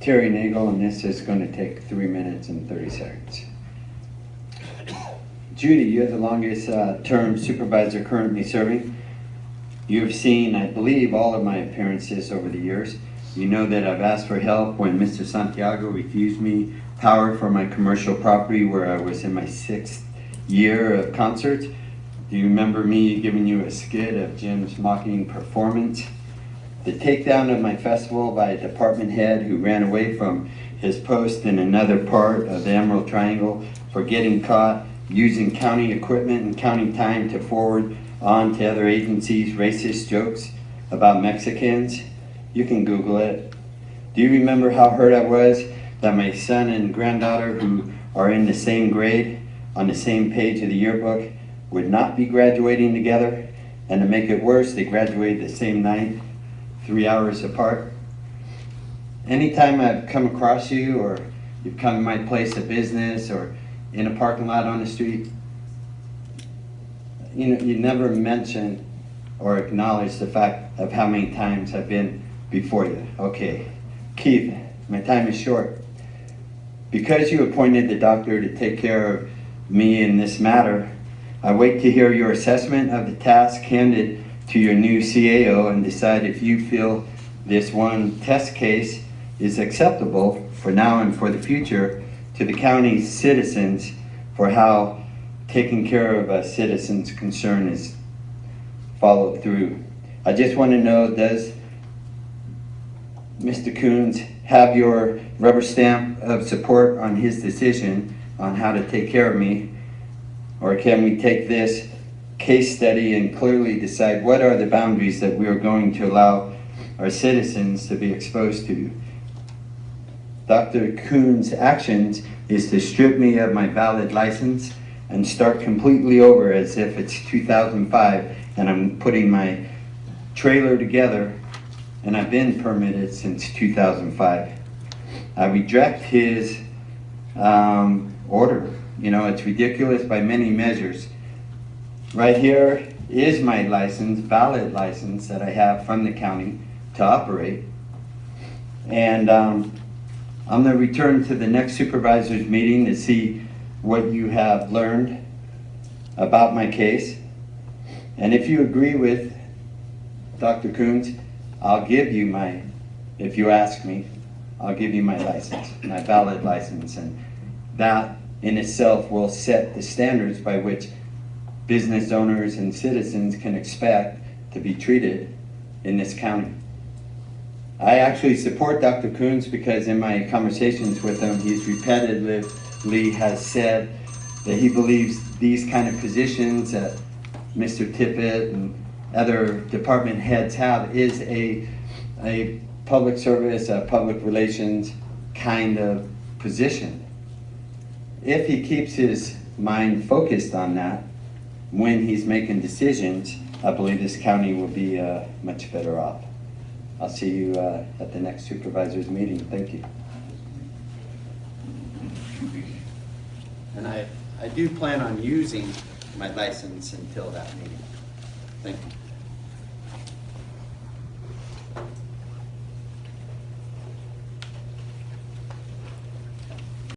Terry Nagel, and this is going to take three minutes and 30 seconds. Judy, you're the longest uh, term supervisor currently serving. You've seen, I believe, all of my appearances over the years. You know that I've asked for help when Mr. Santiago refused me power for my commercial property where I was in my sixth year of concert. Do you remember me giving you a skit of Jim's mocking performance? The takedown of my festival by a department head who ran away from his post in another part of the Emerald Triangle for getting caught using county equipment and county time to forward on to other agencies racist jokes about Mexicans. You can Google it. Do you remember how hurt I was that my son and granddaughter, who are in the same grade on the same page of the yearbook, would not be graduating together? And to make it worse, they graduated the same night, three hours apart. Anytime I've come across you or you've come to my place of business or in a parking lot on the street, you know, you never mention or acknowledge the fact of how many times I've been before you. Okay, Keith, my time is short. Because you appointed the doctor to take care of me in this matter, I wait to hear your assessment of the task handed to your new CAO and decide if you feel this one test case is acceptable for now and for the future to the county's citizens for how taking care of a citizen's concern is followed through. I just want to know, does Mr. Coons have your rubber stamp of support on his decision on how to take care of me? Or can we take this case study and clearly decide what are the boundaries that we are going to allow our citizens to be exposed to? Dr. Coons' actions is to strip me of my valid license and start completely over as if it's 2005 and I'm putting my trailer together and I've been permitted since 2005. I reject his um, order. You know, it's ridiculous by many measures. Right here is my license, valid license that I have from the county to operate. And um, I'm gonna return to the next supervisor's meeting to see what you have learned about my case. And if you agree with Dr. Coons, I'll give you my, if you ask me, I'll give you my license, my valid license. And that in itself will set the standards by which business owners and citizens can expect to be treated in this county. I actually support Dr. Coons because in my conversations with him, he's repetitively has said that he believes these kind of positions that Mr. Tippett and other department heads have is a, a public service, a public relations kind of position. If he keeps his mind focused on that when he's making decisions, I believe this county will be uh, much better off. I'll see you uh, at the next supervisor's meeting. Thank you. And I, I do plan on using my license until that meeting. Thank you.